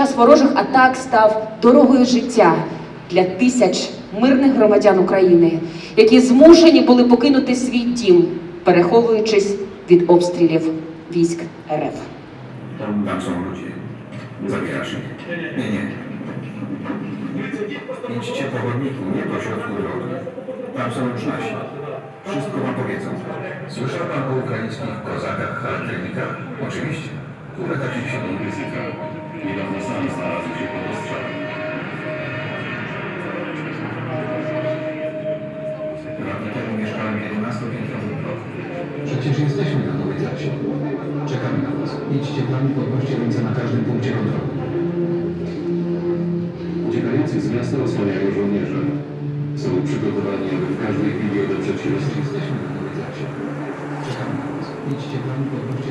час ворожих атак став дорогою життя для тисяч мирних громадян України, які змушені були покинути свій дім, переховуючись від обстрілів військ РФ. Nie, nie. Idźcie po chodniku, nie po środku drogi. Tam są już nasi. Wszystko wam powiedzą. Słyszał pan o ukraińskich kozakach, charakternikach? Oczywiście. Kule takich się nie Dawno temu mieszkałem w 11-piętrowym bloku. Przecież jesteśmy na nowej trasie. Czekamy na was. Idźcie tam i podnoście ręce na każdym punkcie kontroli. Uciekających z miasta osłaniają żołnierze. Są przygotowani, aby w każdej chwili odeprzeć się. Jesteśmy na nowej trasie. Czekamy na was. Idźcie tam i podnoście